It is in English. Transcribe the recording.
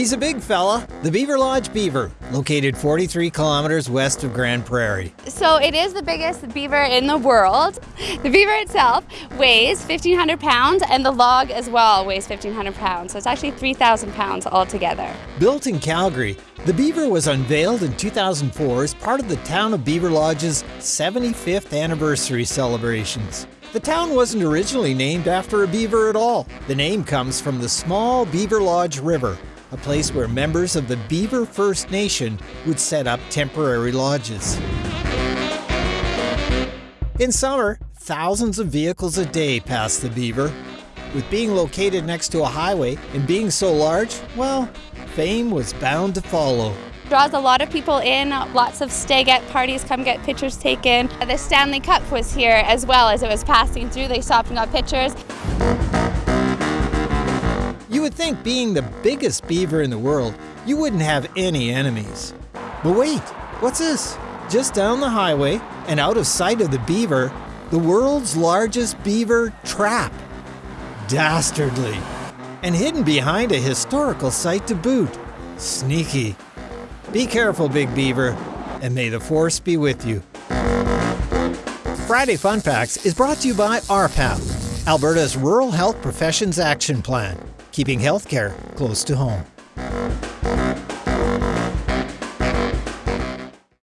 He's a big fella, the Beaverlodge Beaver, located 43 kilometers west of Grande Prairie. So it is the biggest beaver in the world. The beaver itself weighs 1,500 pounds, and the log as well weighs 1,500 pounds. So it's actually 3,000 pounds altogether. Built in Calgary, the Beaver was unveiled in 2004 as part of the Town of Beaverlodge's 75th anniversary celebrations. The town wasn't originally named after a beaver at all. The name comes from the small Beaverlodge River, a place where members of the Beaver First Nation would set up temporary lodges. In summer, thousands of vehicles a day pass the Beaver. With being located next to a highway and being so large, well, fame was bound to follow. Draws a lot of people in, lots of stay-at parties come get pictures taken. The Stanley Cup was here as well as it was passing through. They stopped and got pictures. You would think being the biggest beaver in the world, you wouldn't have any enemies. But wait, what's this? Just down the highway and out of sight of the beaver, the world's largest beaver trap. Dastardly. And hidden behind a historical site to boot. Sneaky. Be careful, Big Beaver, and may the force be with you. Friday Fun Facts is brought to you by RPAP, Alberta's Rural Health Professions Action Plan keeping healthcare close to home.